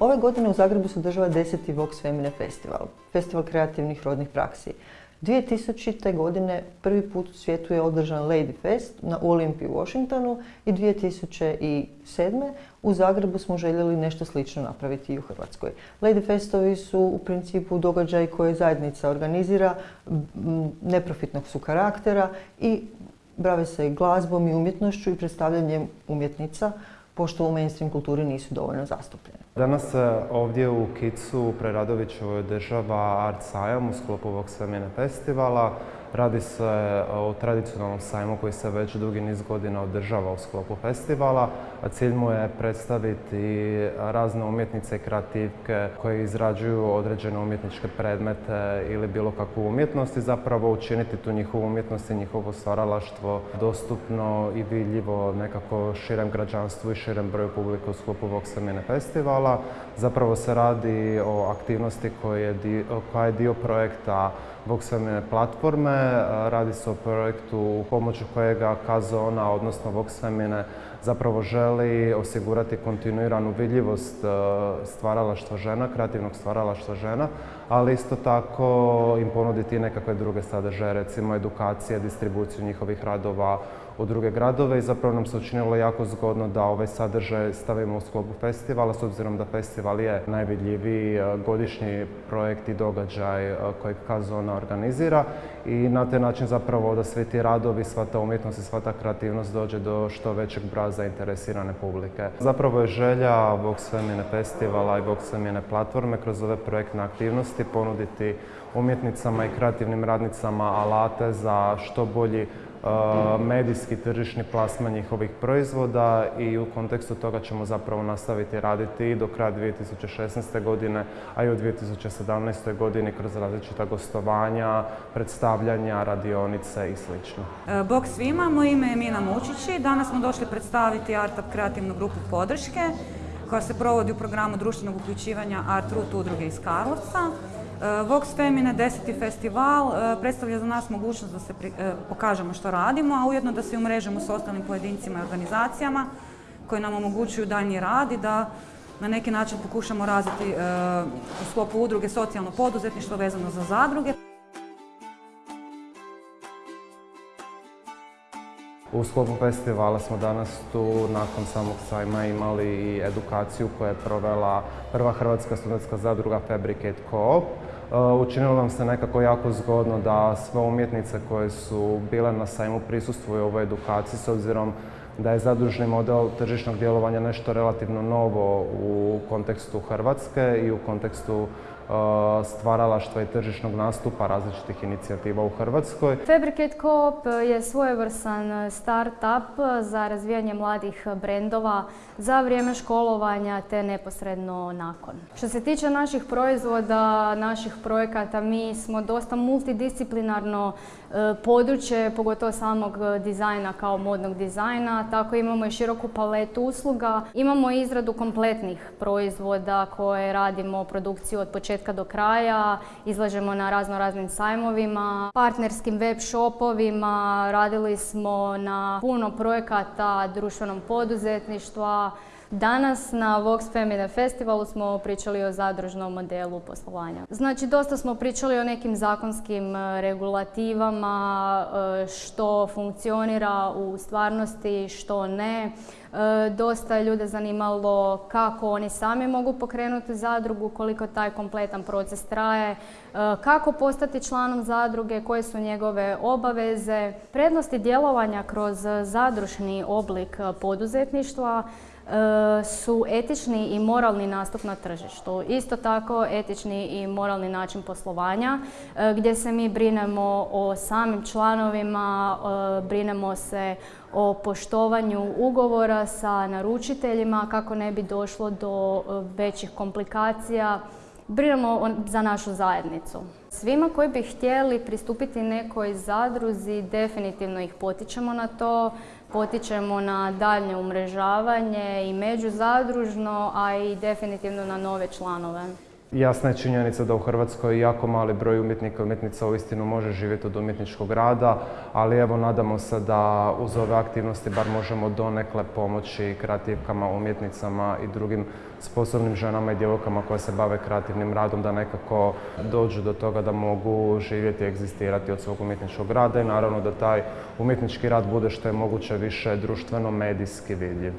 Ove godine u Zagrebu se održava 10. Vox Femine Festival, festival kreativnih rodnih praksi. 2000. godine prvi put u svijetu je održan Lady Fest na Olimpiji u Washingtonu i 2007. u Zagrebu smo željeli nešto slično napraviti i u Hrvatskoj. Lady Festovi su u principu događaj koje zajednica organizira, neprofitnog su karaktera i brave se glazbom i umjetnošću i predstavljanjem umjetnica pošto u mainstream kulturi nisu dovoljno zastupljene. Danas se ovdje u Kicu Preradovićevoj država Art Sajam u sklopu ovog svemine festivala. Radi se o tradicionalnom sajmu koji se već dugi niz godina održava u sklopu festivala, cilj mu je predstaviti razne umjetnice i kreativke koje izrađuju određene umjetničke predmete ili bilo kakvu umjetnost i zapravo učiniti tu njihovu umjetnost i njihovo stvaralaštvo dostupno i vidljivo nekako širem građanstvu i širem broju publika u sklopu ovog svemine festivala. Zapravo se radi o aktivnosti koja je dio projekta Voxfemine platforme. Radi se o projektu u pomoću kojega Kazona, odnosno Voxfemine, zapravo želi osigurati kontinuiranu vidljivost e, stvaralaštva žena, kreativnog stvaralaštva žena, ali isto tako im ponuditi nekakve druge sadržaje, recimo edukacije, distribuciju njihovih radova u druge gradove i zapravo nam se učinilo jako zgodno da ovaj sadržaj stavimo u sklopu festivala, s obzirom da festival je najvidljiviji e, godišnji projekt i događaj e, kojeg Kazona organizira i na taj način zapravo da svi ti radovi, sva ta umjetnost i sva ta kreativnost dođe do što većeg broja zainteresirane publike. Zapravo je želja Vox Femine festivala i Vox Femine platforme kroz ove projektne aktivnosti ponuditi umjetnicama i kreativnim radnicama alate za što bolji medijski tržišni plasman njihovih proizvoda i u kontekstu toga ćemo zapravo nastaviti raditi i do kraja 2016. godine, a i u 2017. godini kroz različita gostovanja, predstavljanja, radionice i sl. E, bog svima, moje ime je Mina Mučići. Danas smo došli predstaviti Art kreativnu grupu podrške koja se provodi u programu društvenog uključivanja Art Root udruge iz Karlovca. Eh, Vox Femine 10. festival eh, predstavlja za nas mogućnost da se eh, pokažemo što radimo, a ujedno da se umrežemo s ostalim pojedincima i organizacijama koji nam omogućuju daljnji rad i da na neki način pokušamo razviti u sklopu udruge socijalno poduzetništvo vezano za zadruge. U sklopu festivala smo danas tu nakon samog sajma imali i edukaciju koju je provela prva hrvatska studentska zadruga Fabricate Coop. Uh, učinilo nam se nekako jako zgodno da sve umjetnice koje su bile na sajmu prisustvuju ovoj edukaciji s obzirom da je zadružni model tržišnog djelovanja nešto relativno novo u kontekstu Hrvatske i u kontekstu stvaralaštva i tržišnog nastupa različitih inicijativa u Hrvatskoj. Fabricate Coop je svojevrstan start-up za razvijanje mladih brendova za vrijeme školovanja te neposredno nakon. Što se tiče naših proizvoda, naših projekata, mi smo dosta multidisciplinarno e, područje, pogotovo samog dizajna kao modnog dizajna, tako imamo i široku paletu usluga. Imamo izradu kompletnih proizvoda koje radimo produkciju od početka početka do kraja, izlažemo na razno raznim sajmovima, partnerskim web shopovima, radili smo na puno projekata društvenom poduzetništva, Danas na Vox Femine Festivalu smo pričali o zadružnom modelu poslovanja. Znači, dosta smo pričali o nekim zakonskim e, regulativama, e, što funkcionira u stvarnosti, što ne. E, dosta je ljude zanimalo kako oni sami mogu pokrenuti zadrugu, koliko taj kompletan proces traje, kako postati članom zadruge, koje su njegove obaveze. Prednosti djelovanja kroz zadružni oblik poduzetništva su etični i moralni nastup na tržištu. Isto tako etični i moralni način poslovanja e, gdje se mi brinemo o samim članovima, e, brinemo se o poštovanju ugovora sa naručiteljima kako ne bi došlo do većih komplikacija. Brinemo za našu zajednicu. Svima koji bi htjeli pristupiti nekoj zadruzi, definitivno ih potičemo na to potičemo na daljnje umrežavanje i međuzadružno, a i definitivno na nove članove. Jasna je činjenica da u Hrvatskoj jako mali broj umjetnika i umjetnica uistinu može živjeti od umjetničkog rada, ali evo nadamo se da uz ove aktivnosti bar možemo donekle pomoći kreativkama, umjetnicama i drugim sposobnim ženama i djevojkama koje se bave kreativnim radom da nekako dođu do toga da mogu živjeti i egzistirati od svog umjetničkog rada i naravno da taj umjetnički rad bude što je moguće više društveno medijski vidljiv.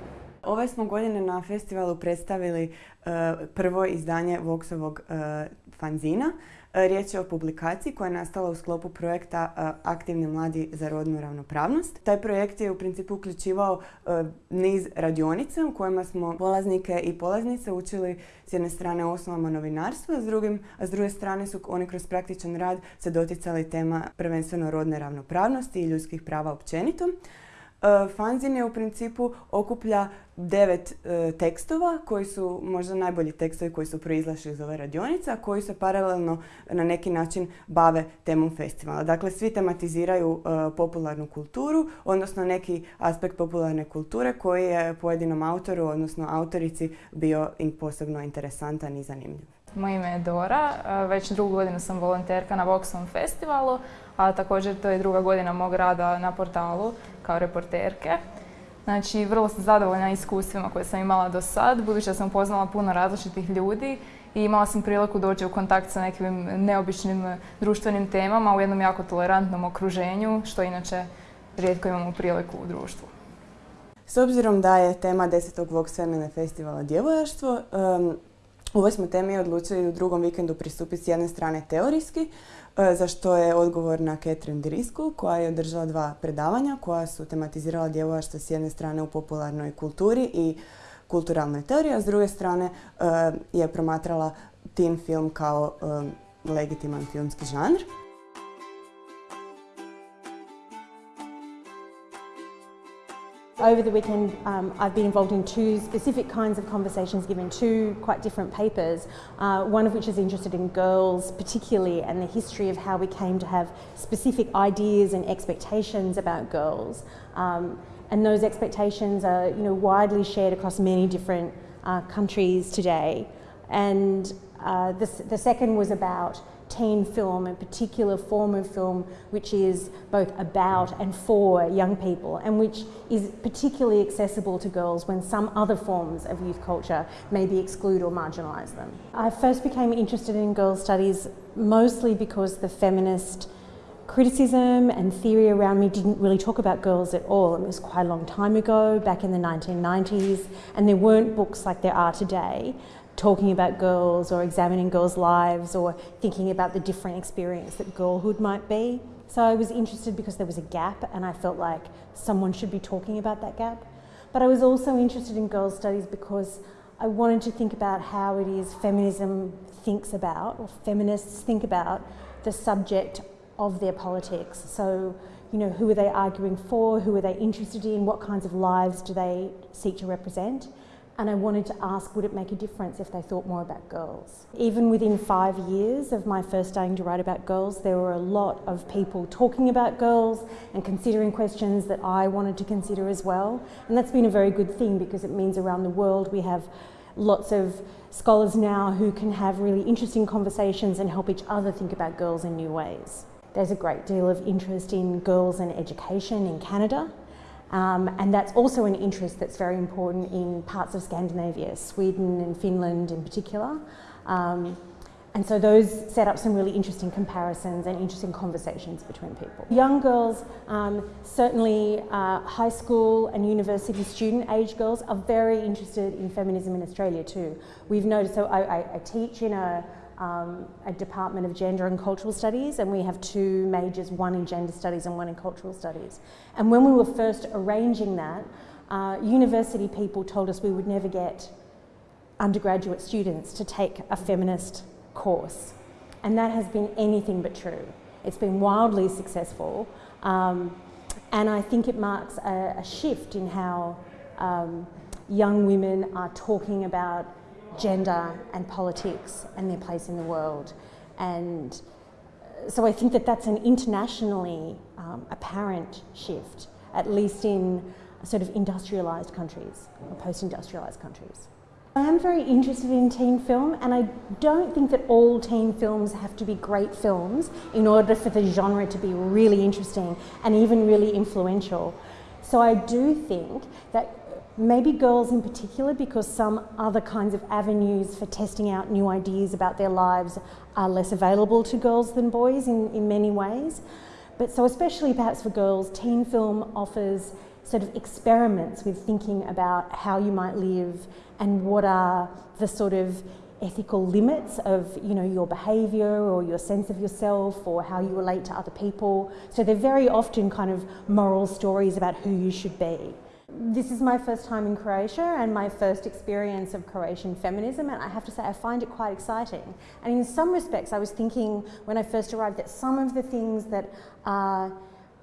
Ove smo godine na festivalu predstavili e, prvo izdanje Voxovog e, fanzina. E, riječ je o publikaciji koja je nastala u sklopu projekta Aktivni mladi za rodnu ravnopravnost. Taj projekt je u principu uključivao niz radionica u kojima smo polaznike i polaznice učili s jedne strane osnovama novinarstva, a s, a s druge strane su oni kroz praktičan rad se doticali tema prvenstveno rodne ravnopravnosti i ljudskih prava općenito. E, fanzin je u principu okuplja devet e, tekstova koji su možda najbolji tekstovi koji su proizlašli iz ove radionice, a koji se paralelno na neki način bave temom festivala. Dakle, svi tematiziraju e, popularnu kulturu, odnosno neki aspekt popularne kulture koji je pojedinom autoru, odnosno autorici bio posebno interesantan i zanimljiv. Moje ime je Dora, već drugu godinu sam volonterka na Voxom festivalu, a također to je druga godina mog rada na portalu kao reporterke. Znači, vrlo sam zadovoljna iskustvima koje sam imala do sad, budući da sam upoznala puno različitih ljudi i imala sam priliku doći u kontakt sa nekim neobičnim društvenim temama u jednom jako tolerantnom okruženju, što inače rijetko imamo priliku u društvu. S obzirom da je tema desetog Vox Femine festivala djevojaštvo, Ovoj smo temi odlučili u drugom vikendu pristupiti s jedne strane teorijski, e, za što je odgovorna Catherine Driscoll koja je održala dva predavanja koja su tematizirala djevojaštvo s jedne strane u popularnoj kulturi i kulturalnoj teoriji, a s druge strane e, je promatrala teen film kao e, legitiman filmski žanr. Over the weekend, um, I've been involved in two specific kinds of conversations given two quite different papers, uh, one of which is interested in girls particularly and the history of how we came to have specific ideas and expectations about girls. Um, and those expectations are you know, widely shared across many different uh, countries today. And uh, the, the second was about teen film, a particular form of film which is both about and for young people and which is particularly accessible to girls when some other forms of youth culture maybe exclude or marginalise them. I first became interested in girls' studies mostly because the feminist criticism and theory around me didn't really talk about girls at all. It was quite a long time ago, back in the 1990s, and there weren't books like there are today talking about girls or examining girls' lives or thinking about the different experience that girlhood might be. So I was interested because there was a gap and I felt like someone should be talking about that gap. But I was also interested in girls' studies because I wanted to think about how it is feminism thinks about, or feminists think about, the subject of their politics. So, you know, who are they arguing for? Who are they interested in? What kinds of lives do they seek to represent? And I wanted to ask would it make a difference if they thought more about girls. Even within five years of my first starting to write about girls, there were a lot of people talking about girls and considering questions that I wanted to consider as well. And that's been a very good thing because it means around the world we have lots of scholars now who can have really interesting conversations and help each other think about girls in new ways. There's a great deal of interest in girls and education in Canada. Um, and that's also an interest that's very important in parts of Scandinavia, Sweden and Finland in particular. Um, and so those set up some really interesting comparisons and interesting conversations between people. Young girls, um, certainly uh, high school and university student age girls are very interested in feminism in Australia too. We've noticed, so I, I, I teach in a um, a Department of Gender and Cultural Studies, and we have two majors, one in Gender Studies and one in Cultural Studies. And when we were first arranging that, uh, university people told us we would never get undergraduate students to take a feminist course. And that has been anything but true. It's been wildly successful, um, and I think it marks a, a shift in how um, young women are talking about gender and politics and their place in the world. And uh, so I think that that's an internationally um, apparent shift, at least in sort of industrialised countries, or post-industrialised countries. I am very interested in teen film and I don't think that all teen films have to be great films in order for the genre to be really interesting and even really influential. So I do think that maybe girls in particular because some other kinds of avenues for testing out new ideas about their lives are less available to girls than boys in, in many ways. But so especially perhaps for girls, teen film offers sort of experiments with thinking about how you might live and what are the sort of ethical limits of you know your behavior or your sense of yourself or how you relate to other people so they're very often kind of moral stories about who you should be this is my first time in Croatia and my first experience of Croatian feminism and I have to say I find it quite exciting. And in some respects I was thinking when I first arrived that some of the things that are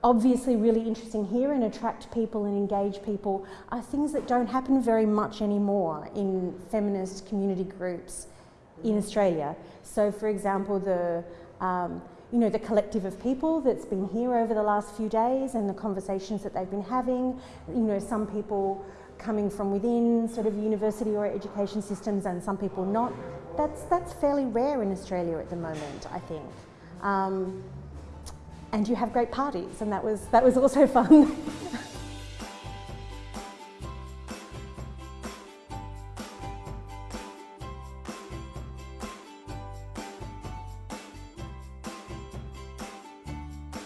obviously really interesting here and attract people and engage people are things that don't happen very much anymore in feminist community groups in Australia. So for example the um, you know, the collective of people that's been here over the last few days and the conversations that they've been having. You know, some people coming from within sort of university or education systems and some people not. That's, that's fairly rare in Australia at the moment, I think. Um, and you have great parties and that was, that was also fun.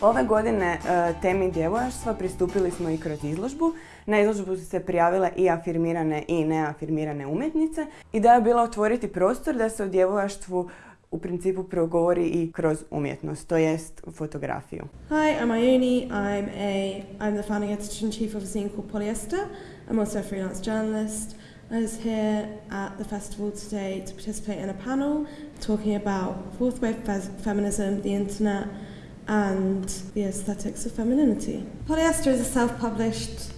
Ove godine e, temi djevojaštva pristupili smo i kroz izložbu. Na izložbu su se prijavile i afirmirane i neafirmirane umjetnice. Ideja je bila otvoriti prostor da se o djevojaštvu u principu progovori i kroz umjetnost, to jest fotografiju. Hi, I'm Ione. I'm a I'm the founding editor in chief of a zine called Polyester. I'm also a freelance journalist. I was here at the festival today to participate in a panel talking about fourth wave feminism, the internet, and the aesthetics of femininity. Polyester is a self-published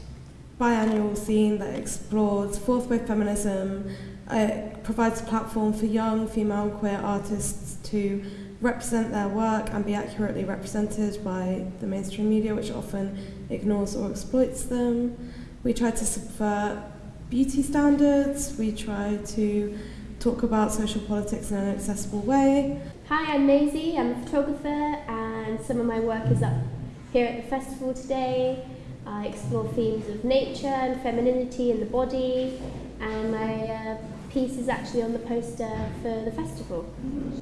biannual zine that explores fourth wave feminism. It provides a platform for young female and queer artists to represent their work and be accurately represented by the mainstream media, which often ignores or exploits them. We try to subvert beauty standards, we try to talk about social politics in an accessible way. Hi, I'm Maisie, I'm a photographer and some of my work is up here at the festival today. I explore themes of nature and femininity in the body and my uh, piece is actually on the poster for the festival.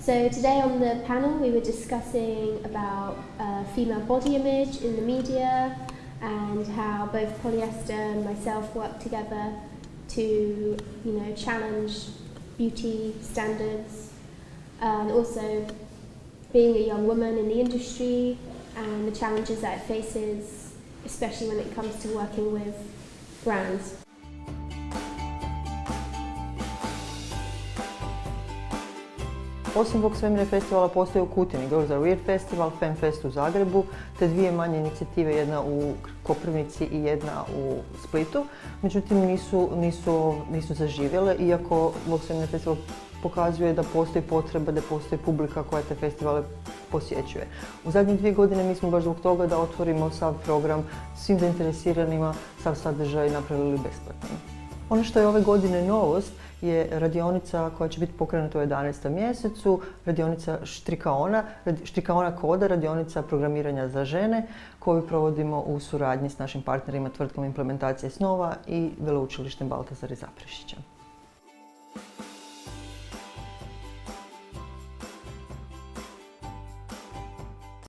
So today on the panel we were discussing about uh, female body image in the media and how both polyester and myself work together to you know challenge beauty standards, and also being a young woman in the industry and the challenges that it faces, especially when it comes to working with brands. Osim Vox Femine festivala postoji u Kutini Girls Are Weird Festival, Fem Fest u Zagrebu, te dvije manje inicijative, jedna u Koprivnici i jedna u Splitu. Međutim, nisu, nisu, nisu zaživjele, iako Vox Femine festival pokazuje da postoji potreba, da postoji publika koja te festivale posjećuje. U zadnjih dvije godine mi smo baš zbog toga da otvorimo sav program svim zainteresiranima, sav sadržaj napravili besplatno. Ono što je ove godine novost je radionica koja će biti pokrenuta u 11. mjesecu, radionica Štrikaona, Štrikaona koda, radionica programiranja za žene koju provodimo u suradnji s našim partnerima tvrtkom implementacije snova i veleučilištem Baltazar i Zaprešića.